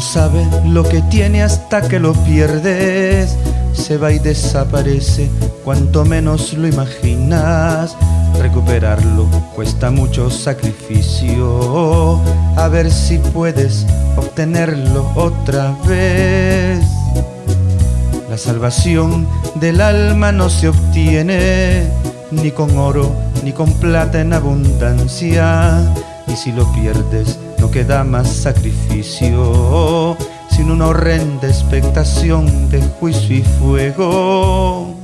no sabe lo que tiene hasta que lo pierdes. Se va y desaparece cuanto menos lo imaginas. Recuperarlo cuesta mucho sacrificio. A ver si puedes obtenerlo otra vez. La salvación del alma no se obtiene ni con oro ni con plata en abundancia. Y si lo pierdes, no queda más sacrificio, sin una horrenda expectación de juicio y fuego.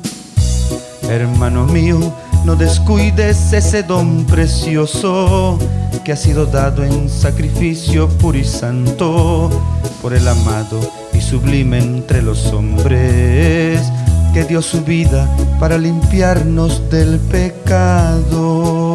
Hermano mío, no descuides ese don precioso que ha sido dado en sacrificio puro y santo por el amado y sublime entre los hombres que dio su vida para limpiarnos del pecado.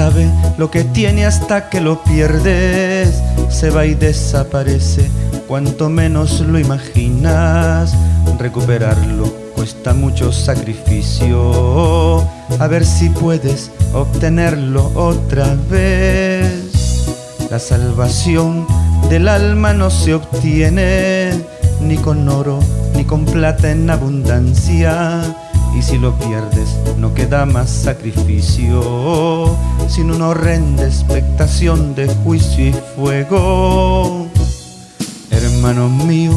Sabe lo que tiene hasta que lo pierdes, se va y desaparece, cuanto menos lo imaginas, recuperarlo cuesta mucho sacrificio. A ver si puedes obtenerlo otra vez. La salvación del alma no se obtiene ni con oro ni con plata en abundancia. Y si lo pierdes no queda más sacrificio, sin una horrenda expectación de juicio y fuego. Hermano mío,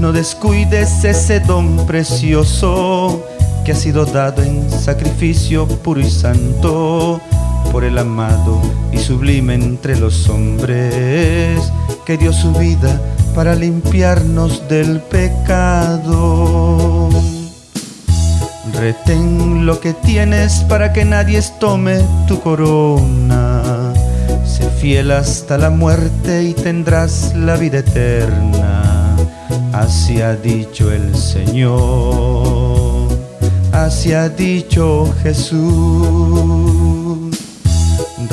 no descuides ese don precioso que ha sido dado en sacrificio puro y santo por el amado y sublime entre los hombres que dio su vida para limpiarnos del pecado. Retén lo que tienes para que nadie tome tu corona. Sé fiel hasta la muerte y tendrás la vida eterna Así ha dicho el Señor, así ha dicho Jesús.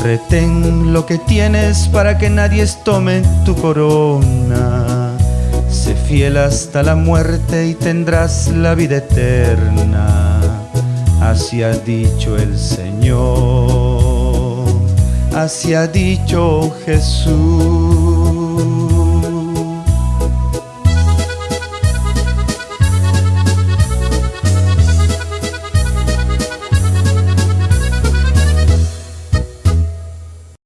Retén lo que tienes para que nadie tome tu corona. Sé fiel hasta la muerte y tendrás la vida eterna. Así ha dicho el Señor, así ha dicho Jesús.